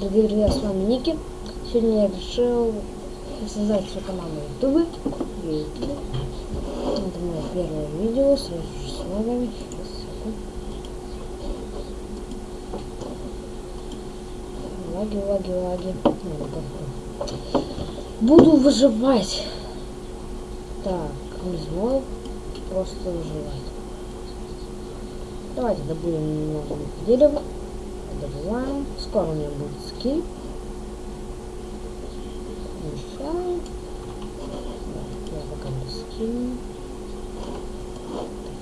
Привет, я с вами Ники. Сегодня я решил создать свою команду Ютубы. Видите? Это мое первое видео, с вами. Лаги, лаги, лаги. Буду выживать. Так, не знаю. Просто выживать. Давайте добудем немного дерева добываем. Скоро у меня будет скин. Мешаем. Я пока не скину.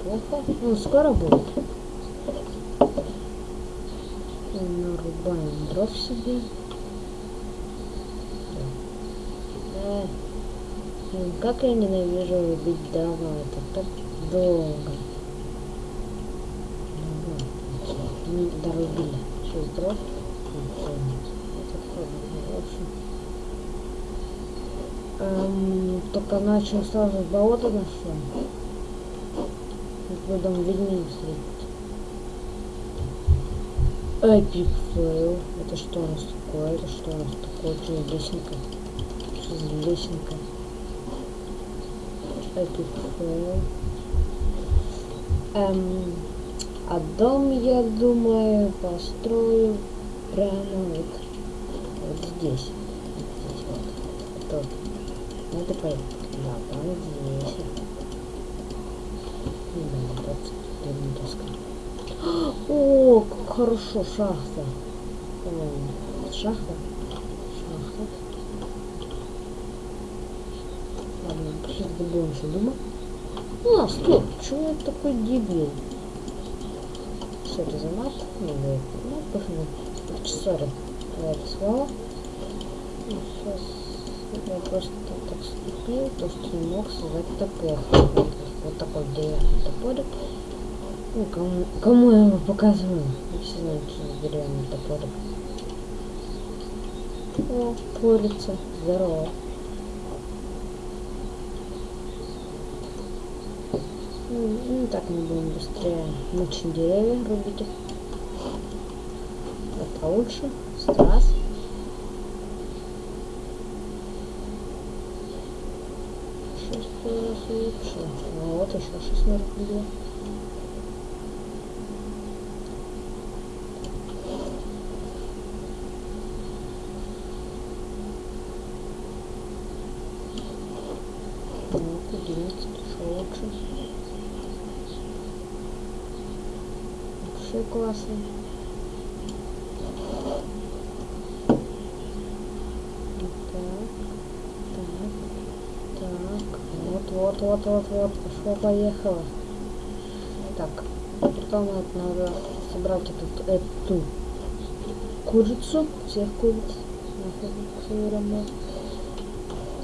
Плохо. Ну, скоро будет. Нарубаем дров себе. Да. Э, как я ненавижу убить дрова, это так долго. Ну, дорубили. Сейчас дров. Эм, только начал сразу болото нашел. Потом ведьмин встретит. Epic fail. Это что у нас такое? Это что у нас такое? Что лесенка? Что за лесенка? Epic fail. Эм... А дом, я думаю, построю прямо вот, вот здесь. Вот здесь вот. А вот. Ну, это понятно. Да, прямо здесь. Да, вот, доска. О, как хорошо, шахта. Шахта. Шахта. Ладно, сейчас доберемся дома. А, стоп, чего я такой дебил? что это за мат? Не будет. Ну, пофигу. Сори за это. Ну, ну сейчас я просто так ступил, то что не мог создать топор. Вот, вот такой деревянный топорик. Ну, кому, кому я его показываю? Не все знают, что за деревянный топорик. О, курица. Здорово. Ну, так мы будем быстрее мучить деревья, рубить их. Это лучше. Страс. Шесть раз лучше. Ну, вот еще шесть может быть. классный. Вот так, так, вот, вот, вот, вот, вот, пошло, поехало. Так, потом это надо собрать эту, эту курицу, всех куриц, нахуй соберем мы.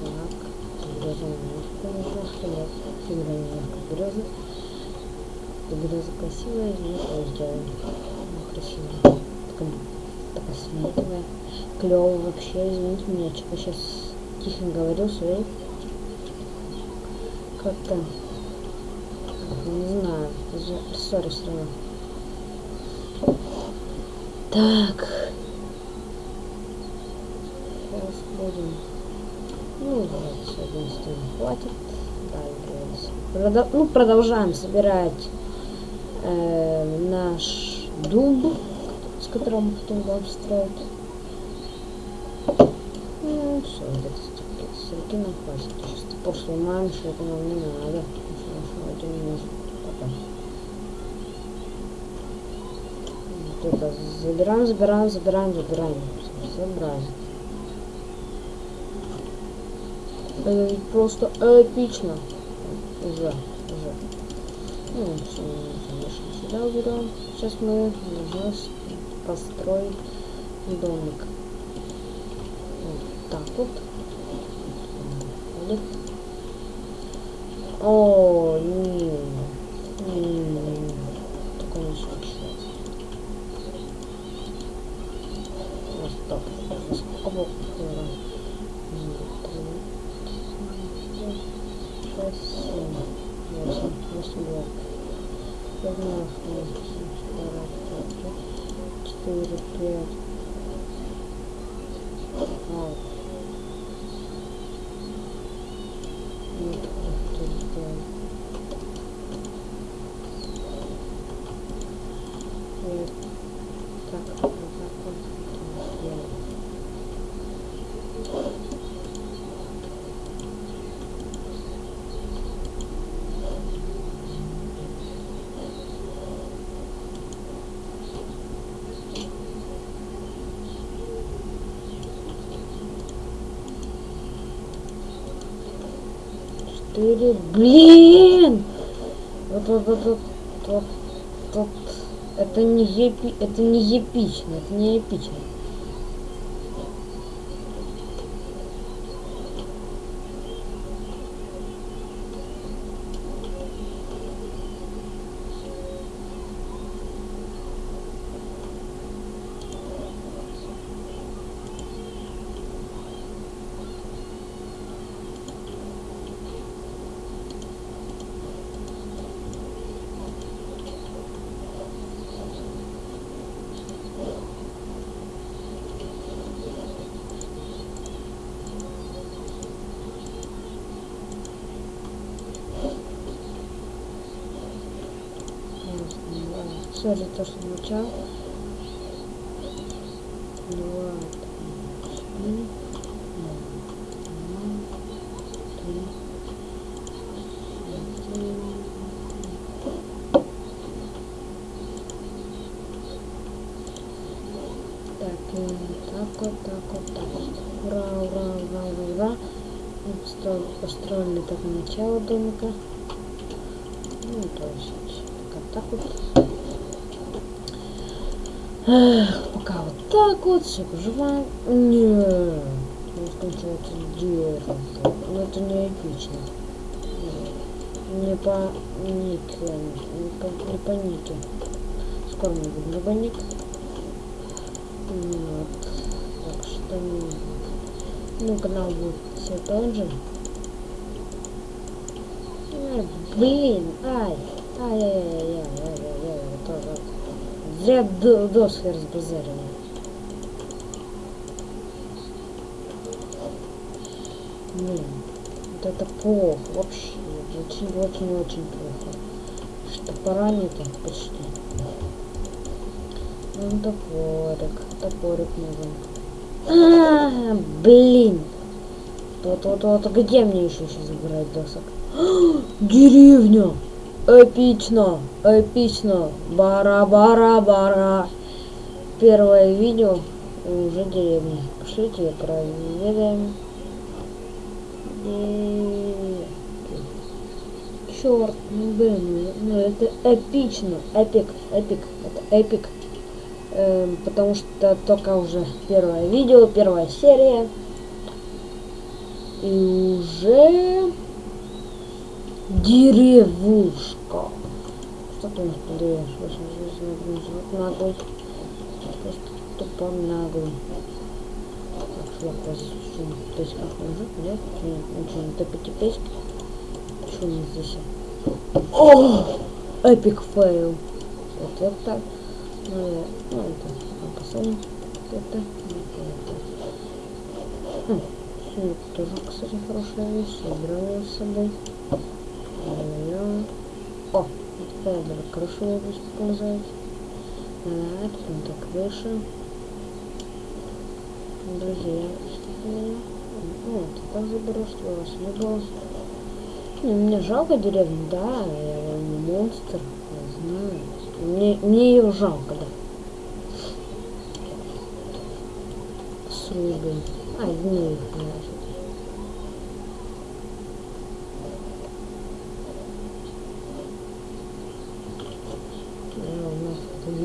Так, береза немножко, немножко, нет, соберем немножко березы. Грязь красивая, но сделана. Она красивая. Такая, такая светлая. Клево вообще, извините меня, что типа сейчас тихо говорил, своей как-то не знаю, сори все равно. Так. Сейчас будем. Ну, вот, с одной стороны хватит. Да. Продо ну, продолжаем собирать э, наш дуб, с которым мы хотим обстроить. Ну, все, вот это сроки нам хватит. Сейчас пошлый мам, шелку нам не надо. Потому это не нужно пока. Вот забираем, забираем, забираем, забираем. Забрали. Это просто эпично. Уже, уже. Ну, все, сначала берем. Сейчас мы нужно построить домик. Вот так вот. Домик. О, не, не, не, не. Такой не случай. раз, два, три, четыре, пять, четыре. Блин! Вот, вот, вот, вот, вот, вот. Это не епи, это не эпично, это не эпично. Все за то, что начал. Два, три, и так вот, так вот, так вот. Ура, ура, ура, ура, ура. Построили так начало домика. Ну, то есть, как так вот. Эх, пока вот так вот, все поживаем. Не, не скончается дерево. Но это не эпично. Не по нике, не по, не по нике. Скоро мы будем либо ник. Вот. Так что, ну, канал будет все тот же. Блин, ай, ай-яй-яй-яй-яй-яй, тоже. Зря доски разбазарили. Блин, вот это плохо, вообще, очень-очень-очень плохо. Что пора нету почти. Ну, топорик, топорик нужен. А, -а, -а блин. Вот-вот-вот, где мне еще сейчас забирать досок? Деревня! Эпично, эпично. Бара-бара-бара. Первое видео уже деревня. Пошлите проведаем. Черт, ну блин, ну это эпично, эпик, эпик, это эпик. Эм, потому что только уже первое видео, первая серия. И уже Деревушка. Что ты у нас? Вот наглый. Просто тупо наглый. Так, шла позицию. То есть как мужик, нет? Ничего, не топите песнь. Что у нас здесь? О! Epic fail. Вот, вот так. Ну, я, ну это, посмотрим. Это, это. Хм, тоже, кстати, хорошая вещь. Я брала с собой. О, теперь даже крышу буду показать. Так, это крыша. Друзья, вот, так заберу, что у вас не было. Не, мне жалко деревню, да, я не монстр, я знаю. Мне, мне ее жалко, да. Срубы. А, не их,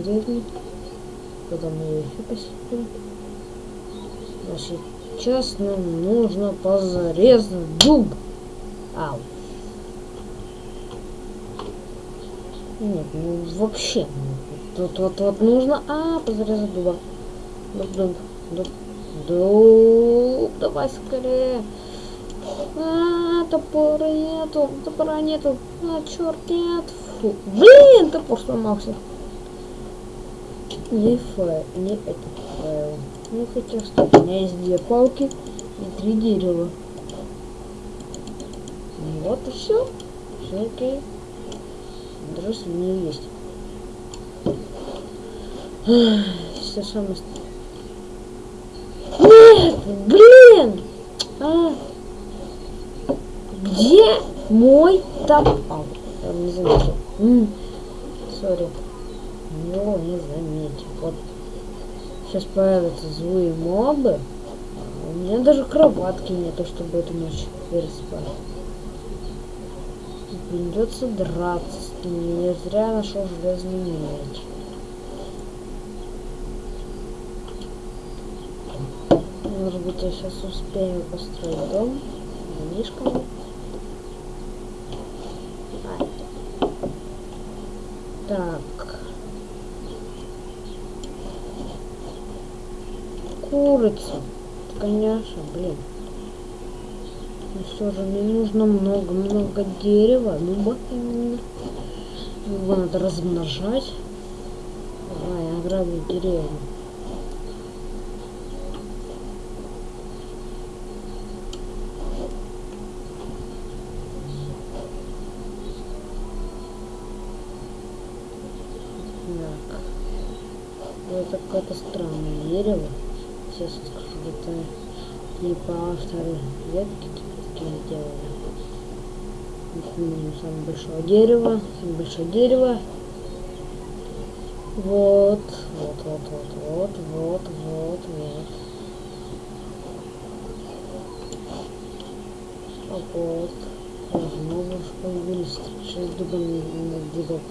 деревни. Потом мы ее еще посетим. А сейчас нам нужно позарезать дуб. Ау. Нет, ну вообще. Тут вот вот нужно. А, позарезать дуба. Дуб, дуб, дуб. Дуб. Давай скорее. А, топора нету. Топора нету. А, черт, нет. Фу. Блин, топор сломался не файл, не этот файл. Ну хотя что, у меня есть две палки и три дерева. Ну, вот и все. Все окей. Дрожь у меня есть. Все самое... Нет! Блин! А! Где мой топор? Я не заметил. Сори него не заметил. Вот сейчас появятся злые мобы. У меня даже кроватки нету, чтобы эту ночь переспать. Придется драться с ними. Я зря нашел железный меч. Может быть, я сейчас успею построить дом домишками. Так. Курица. Конечно, блин. Но все же мне нужно много-много дерева. Ну, именно. Его надо размножать. Давай, ограблю деревню. Так. Это какое-то странное дерево. Сейчас скажу, это типа авторы ветки такие сделали. Вот, самое большое дерево, самое большое дерево. Вот, вот, вот, вот, вот, вот, вот, вот. А вот. Снова появились шесть дубов на дубов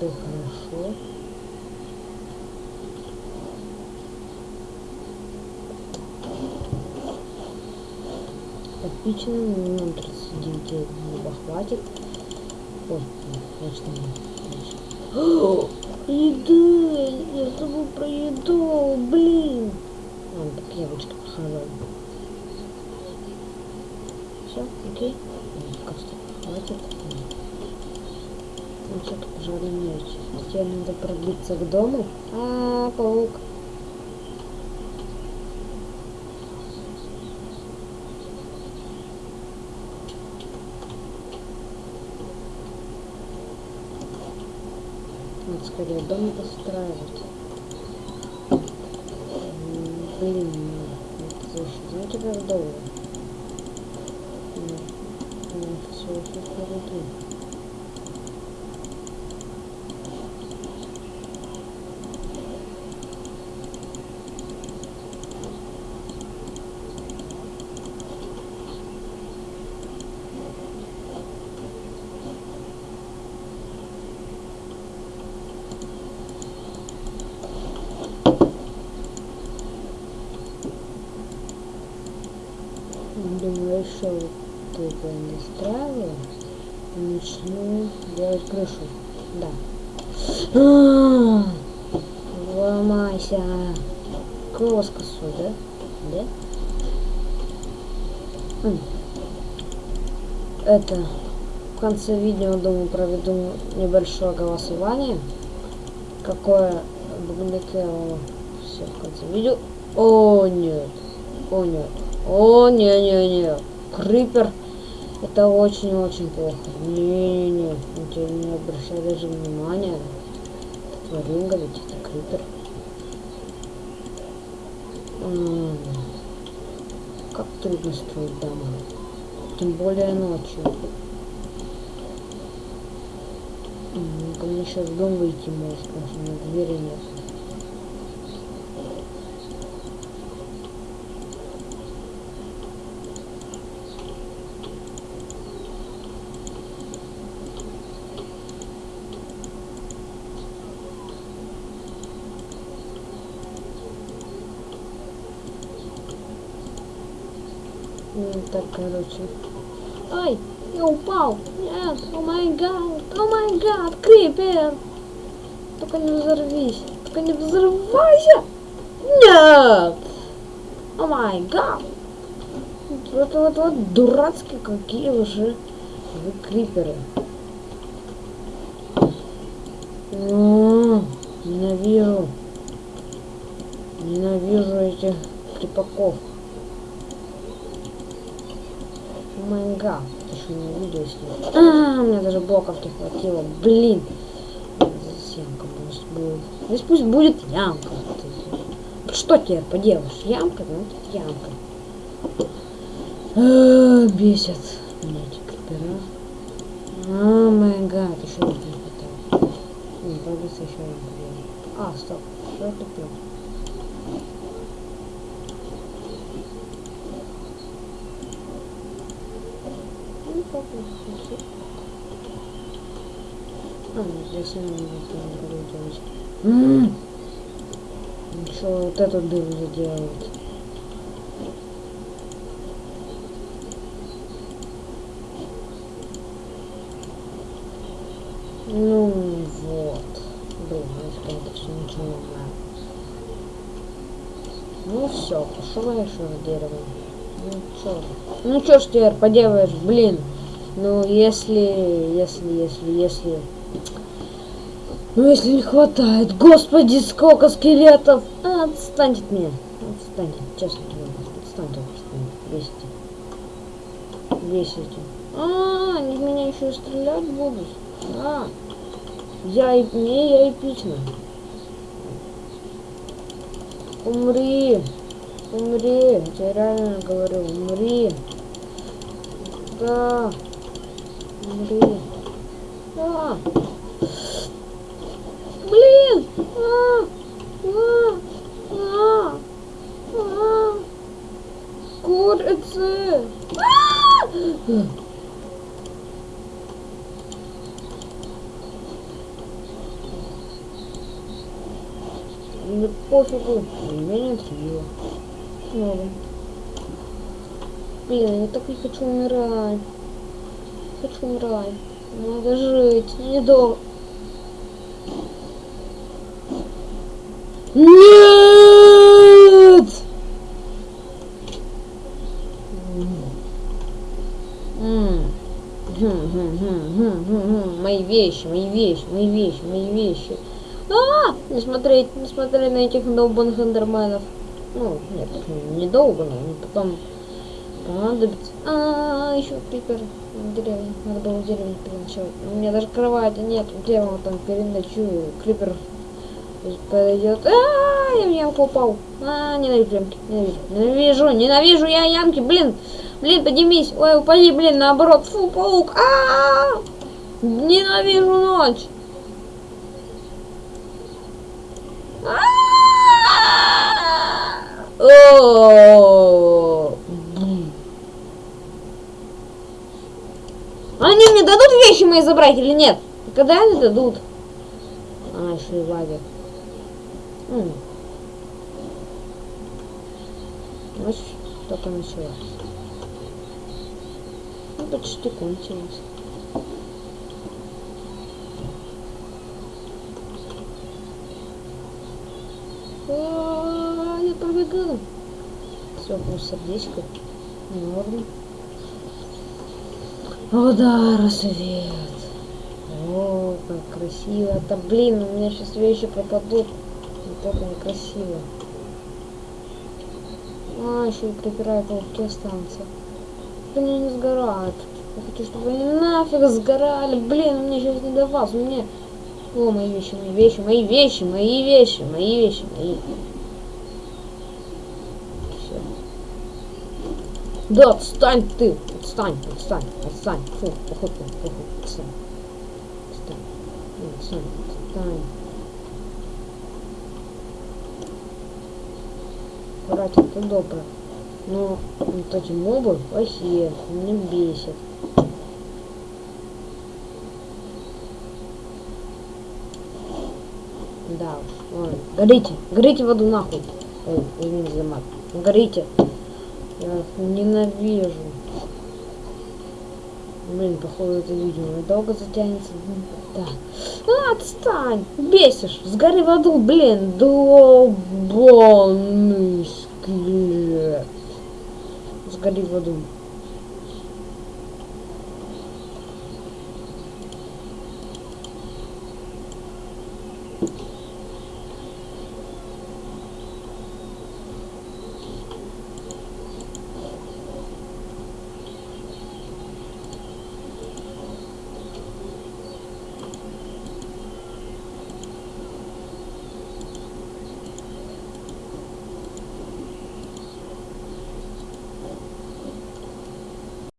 это хорошо. Отлично, нам 39 неба хватит. Ой, конечно. Еда! Я забыл про еду, блин! Ладно, так яблочко похаваю. Все, окей? Что хватит. Ну что-то пожарный меч. Теперь надо пробиться к дому. -а паук. Скорее дом постраивать. Блин, знаете как долго? Все, все впереди. Думаю, еще только не стравил. Начну делать крышу. Да. А! Ломайся. Кроскосу, да? Да? Это в конце видео, думаю, проведу небольшое голосование. Какое Бубликелло все в конце видео. О, нет. О, нет. О, не-не-не. Крипер. Это очень-очень плохо. Не-не-не. Не обращай даже внимания. Это тваринга, ведь это крипер. Как трудно строить дома. Тем более ночью. Мне сейчас в дом выйти может, потому что у меня двери нет. Так, короче. Ай, я упал. Нет, о май гад, о май гад, крипер. Только не взорвись, только не взрывайся. Нет. О май гад. Вот, вот, вот, дурацкие какие уже вы криперы. Ненавижу. Ненавижу этих крипаков. Майнга. Еще не видео снимать. А, у меня даже блоков не хватило. Блин. Здесь ямка пусть будет. Здесь пусть будет ямка. Что теперь поделаешь? Ямка, ну ямка. А, бесит меня эти крипера. А, гад, еще не хватает. Не, придется еще ямку А, стоп. Что я купил? А, здесь не могу делать. Ммм. Еще вот эту дыру заделать. Ну вот. Блин, я все ничего не знаю. Ну все, пошел я еще с деревом. Ну чё? Ну чё ж теперь поделаешь, блин. Ну если, если, если, если... Ну если не хватает, господи, сколько скелетов! А, отстань от меня. Отстань, честно говоря. Отстань просто. Весите. Весите. А, они меня еще стрелять будут. А, я, не, я эпично. Умри. Умри. Я реально говорю, умри. Да. Умри. Да. Блин. А. А. А. А. Курицы. А. Мне пофигу, меня не. Снова. Блин, я так не хочу умирать. Хочу умирать. Надо жить. Недолго. Нет! Мои вещи, мои вещи, мои вещи, мои вещи. А, не смотреть, не смотреть на этих долбанных эндерменов. Ну, нет, не долго, но потом понадобится. А, еще крипер деревне. Надо было в деревне переночевать. У меня даже кровати нет, где он там переночую. Крипер подойдет. А, я в ямку упал. А, ненавижу ямки, ненавижу. Ненавижу, ненавижу я ямки, блин. Блин, поднимись. Ой, упади, блин, наоборот. Фу, паук. А, -а, -а! ненавижу ночь. Они мне дадут вещи мои забрать или нет? Когда они дадут? А, еще и лагерь. Ночь только началась. Ну, почти кончилась. А, я пробегала. Все, плюс сердечко. Норм. О, да, рассвет. О, как красиво. Это, блин, у меня сейчас вещи пропадут. Вот это некрасиво. А, еще и крипера пауки останутся. Они не сгорают. Я хочу, чтобы они нафиг сгорали. Блин, у меня сейчас не до вас. У меня о, мои вещи, мои вещи, мои вещи, мои вещи, мои вещи, мои. Все. Да, отстань ты! Отстань, отстань, отстань. Фу, похуй, похуй, отстань. Отстань. Ну, отстань, отстань. Братик, ты добрый. Но вот эти мобы плохие, меня бесит. Да. Ой, горите, горите в аду нахуй. Ой, извините за мат. Горите. Я ненавижу. Блин, походу это видео долго затянется. Да. Отстань! Бесишь! Сгори в аду, блин! Долбанный скелет! Сгори в аду.